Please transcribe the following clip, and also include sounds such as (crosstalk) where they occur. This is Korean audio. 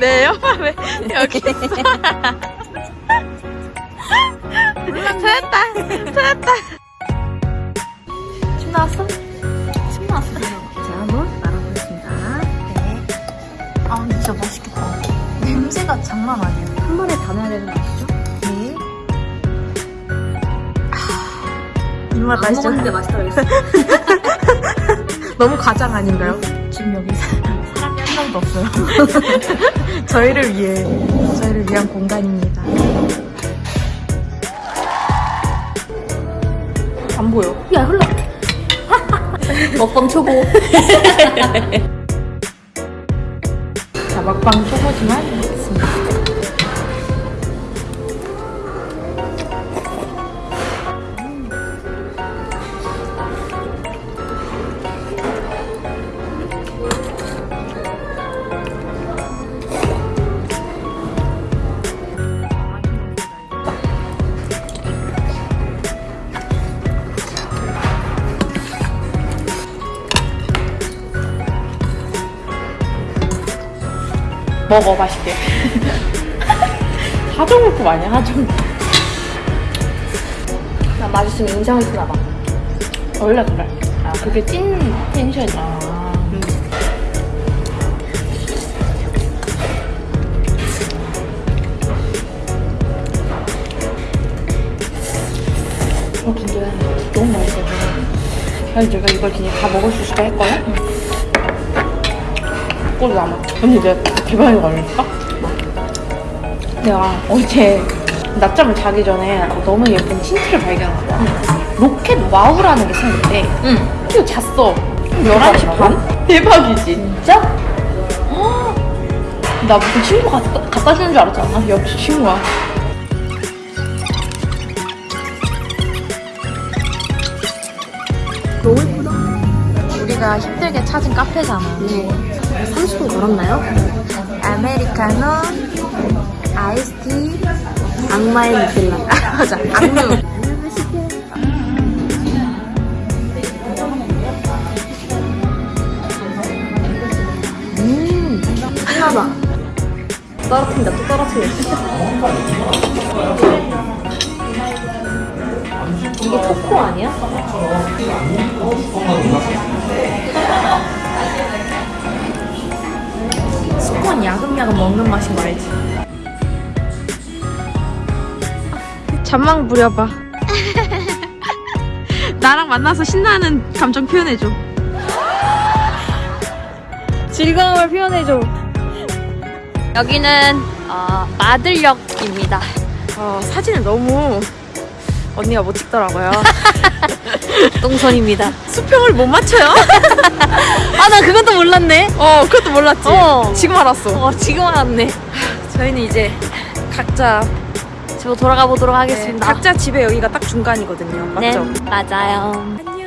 내 옆에 여기 있어. 찾았다. 찾았다. 침 나왔어? 침 나왔어. 자, 한번 말아보겠습니다. 네. 아, 근데 진짜 맛있겠다. 냄새가 장난 아니에요. 한 번에 다 넣어야 되는 거 아시죠? 네. 아, 입맛 안 나시죠? 먹었는데 맛있다고 했어. (laughs) 너무 과장 아닌가요? 지금 여기 명도 없어요. (laughs) 저희를 위해, 저희를 위한 공간입니다. 안 보여. 야, 흘러. (laughs) 먹방 초보. (laughs) 자, 먹방 초보지만 먹어, 맛있게. 하정우급 아니야, 하정우. 나 맛있으면 인상을 쓰나 봐. 원래 그래. 아, 그게 찐 텐션이야. 어, 근데 너무 맛있어. 그래서 제가 이걸 그냥 다 먹을 수 있을까 했거든? 꼴 남아. 내가 대박인 거 알릴까? 내가 어제 낮잠을 자기 전에 너무 예쁜 틴트를 발견한 거야. 로켓 와우라는 게 생겼대. 응. 그래서 잤어. 11시 반? 대박이지. 진짜? 나 무슨 친구 갖다, 갖다 주는 줄 알았잖아. 역시 친구야. 너무 예쁘다. 우리가 힘들게 찾은 카페잖아. 네. 30분 걸었나요? 아메리카노, 아이스티, 악마의 누텔라. (laughs) 맞아. 악루. 음, 하나다. 떨어뜨린다, 또 떨어뜨려. 이게 초코 아니야? 야금야금 먹는 맛인 거 알지? 잠만 부려봐. (laughs) 나랑 만나서 신나는 감정 표현해줘. 즐거움을 표현해줘. 여기는 어, 마들역입니다. 어, 사진을 너무 언니가 못 찍더라고요. (laughs) (laughs) 똥손입니다. 수평을 못 맞춰요? (laughs) 아, 나 그건 또 몰랐네. 어, 그것도 몰랐지? 어. 지금 알았어. 어, 지금 알았네. 저희는 이제 각자 집으로 돌아가 보도록 네, 하겠습니다. 각자 집에 여기가 딱 중간이거든요. 맞죠? 네, 맞아요. 안녕.